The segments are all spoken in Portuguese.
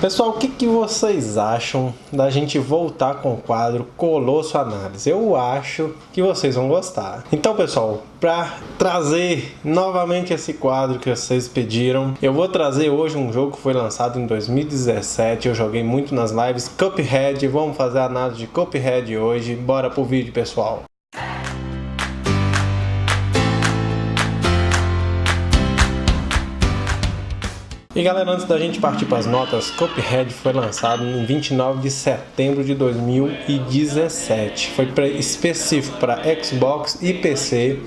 Pessoal, o que, que vocês acham da gente voltar com o quadro Colosso Análise? Eu acho que vocês vão gostar. Então, pessoal, para trazer novamente esse quadro que vocês pediram, eu vou trazer hoje um jogo que foi lançado em 2017. Eu joguei muito nas lives Cuphead. Vamos fazer a análise de Cuphead hoje. Bora pro vídeo, pessoal. E galera, antes da gente partir para as notas, Cuphead foi lançado em 29 de setembro de 2017. Foi específico para Xbox e PC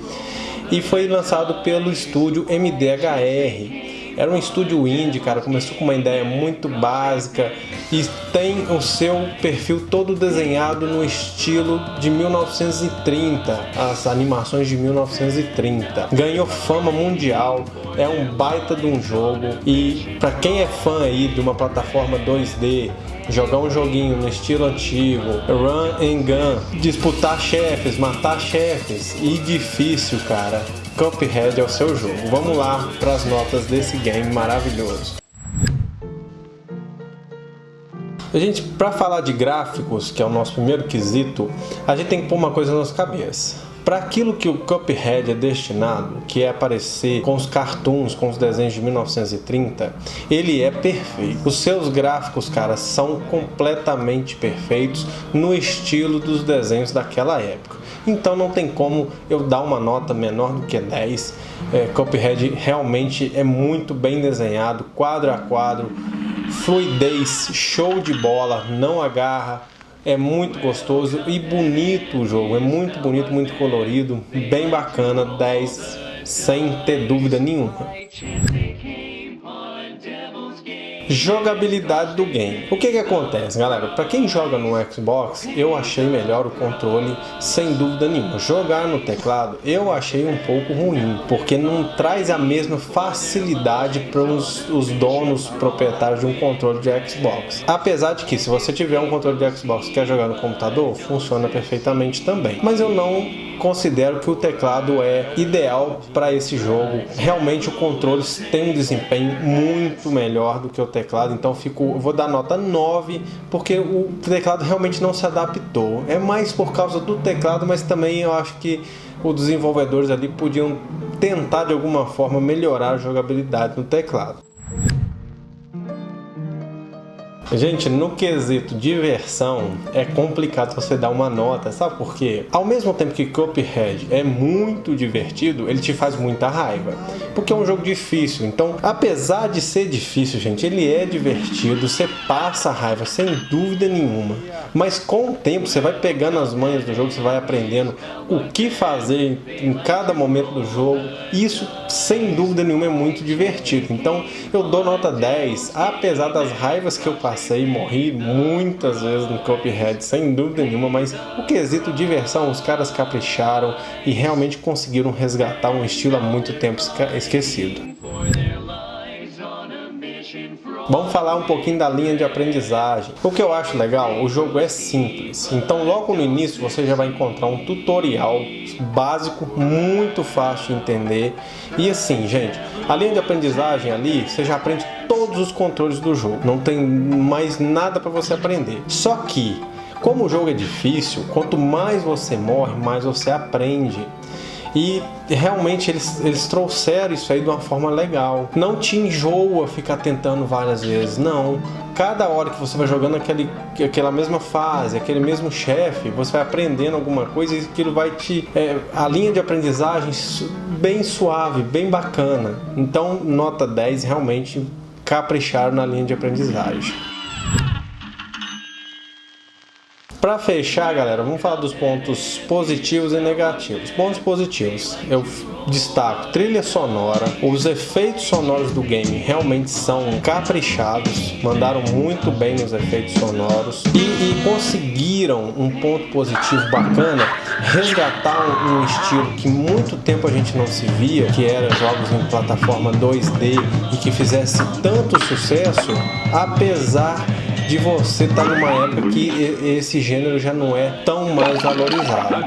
e foi lançado pelo estúdio MDHR. Era um estúdio indie, cara, começou com uma ideia muito básica e tem o seu perfil todo desenhado no estilo de 1930, as animações de 1930. Ganhou fama mundial, é um baita de um jogo e para quem é fã aí de uma plataforma 2D jogar um joguinho no estilo antigo, run and gun, disputar chefes, matar chefes e difícil, cara. Cuphead é o seu jogo. Vamos lá para as notas desse game maravilhoso. Gente, para falar de gráficos, que é o nosso primeiro quesito, a gente tem que pôr uma coisa na nossa cabeça. Para aquilo que o Cuphead é destinado, que é aparecer com os cartoons, com os desenhos de 1930, ele é perfeito. Os seus gráficos, cara, são completamente perfeitos no estilo dos desenhos daquela época então não tem como eu dar uma nota menor do que 10. É, Cuphead realmente é muito bem desenhado, quadro a quadro, fluidez, show de bola, não agarra, é muito gostoso e bonito o jogo, é muito bonito, muito colorido, bem bacana, 10 sem ter dúvida nenhuma. Jogabilidade do game. O que que acontece, galera? Para quem joga no Xbox, eu achei melhor o controle, sem dúvida nenhuma. Jogar no teclado, eu achei um pouco ruim, porque não traz a mesma facilidade para os, os donos proprietários de um controle de Xbox. Apesar de que, se você tiver um controle de Xbox e quer jogar no computador, funciona perfeitamente também. Mas eu não considero que o teclado é ideal para esse jogo. Realmente o controle tem um desempenho muito melhor do que o teclado, então fico, vou dar nota 9, porque o teclado realmente não se adaptou. É mais por causa do teclado, mas também eu acho que os desenvolvedores ali podiam tentar de alguma forma melhorar a jogabilidade no teclado. Gente, no quesito diversão, é complicado você dar uma nota, sabe por quê? Ao mesmo tempo que Cuphead é muito divertido, ele te faz muita raiva, porque é um jogo difícil. Então, apesar de ser difícil, gente, ele é divertido, você passa raiva sem dúvida nenhuma. Mas com o tempo, você vai pegando as manhas do jogo, você vai aprendendo o que fazer em cada momento do jogo. Isso, sem dúvida nenhuma, é muito divertido. Então, eu dou nota 10, apesar das raivas que eu passei passei, morri muitas vezes no Cuphead, sem dúvida nenhuma, mas o quesito diversão, os caras capricharam e realmente conseguiram resgatar um estilo há muito tempo esquecido. Vamos falar um pouquinho da linha de aprendizagem. O que eu acho legal, o jogo é simples. Então logo no início você já vai encontrar um tutorial básico, muito fácil de entender. E assim, gente, a linha de aprendizagem ali, você já aprende todos os controles do jogo. Não tem mais nada para você aprender. Só que, como o jogo é difícil, quanto mais você morre, mais você aprende. E realmente eles, eles trouxeram isso aí de uma forma legal. Não te enjoa ficar tentando várias vezes, não. Cada hora que você vai jogando aquele, aquela mesma fase, aquele mesmo chefe, você vai aprendendo alguma coisa e aquilo vai te... É, a linha de aprendizagem bem suave, bem bacana. Então, nota 10 realmente capricharam na linha de aprendizagem. Para fechar, galera, vamos falar dos pontos positivos e negativos. Pontos positivos, eu destaco trilha sonora, os efeitos sonoros do game realmente são caprichados, mandaram muito bem nos efeitos sonoros e, e conseguiram um ponto positivo bacana, resgatar um, um estilo que muito tempo a gente não se via, que era jogos em plataforma 2D e que fizesse tanto sucesso, apesar de você estar tá numa época que esse gênero já não é tão mais valorizado.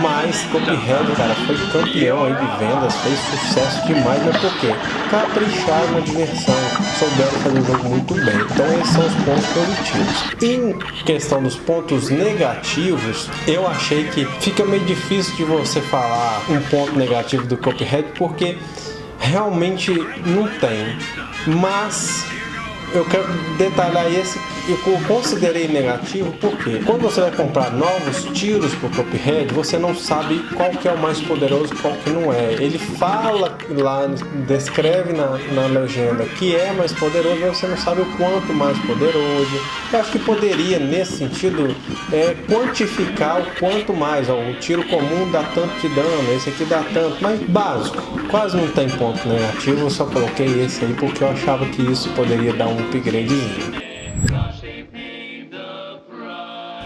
Mas Cuphead, cara, foi campeão aí de vendas, fez sucesso demais, mas por quê? Capricharam na diversão, souberam fazer o jogo muito bem. Então esses são os pontos positivos. Em questão dos pontos negativos, eu achei que fica meio difícil de você falar um ponto negativo do Cuphead, porque realmente não tem. Mas eu quero detalhar esse eu considerei negativo porque quando você vai comprar novos tiros para o Cuphead, você não sabe qual que é o mais poderoso qual que não é. Ele fala lá, descreve na, na legenda que é mais poderoso, mas você não sabe o quanto mais poderoso. Eu acho que poderia, nesse sentido, é, quantificar o quanto mais. Ó, o tiro comum dá tanto de dano, esse aqui dá tanto, mas básico. Quase não tem ponto negativo, eu só coloquei esse aí porque eu achava que isso poderia dar um upgradezinho.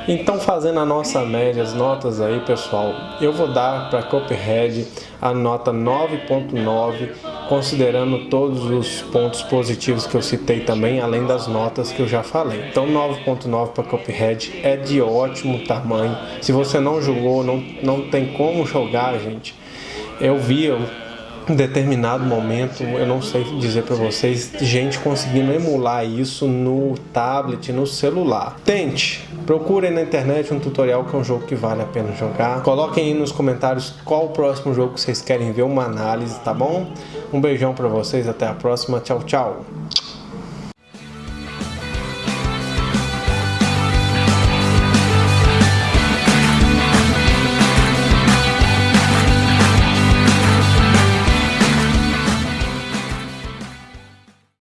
Então, fazendo a nossa média, as notas aí, pessoal, eu vou dar para Copperhead a nota 9.9, considerando todos os pontos positivos que eu citei também, além das notas que eu já falei. Então, 9.9 para Copperhead é de ótimo tamanho. Se você não jogou, não, não tem como jogar, gente. Eu vi, eu determinado momento, eu não sei dizer para vocês, gente conseguindo emular isso no tablet, no celular. Tente, procurem na internet um tutorial que é um jogo que vale a pena jogar. Coloquem aí nos comentários qual o próximo jogo que vocês querem ver uma análise, tá bom? Um beijão para vocês, até a próxima, tchau, tchau!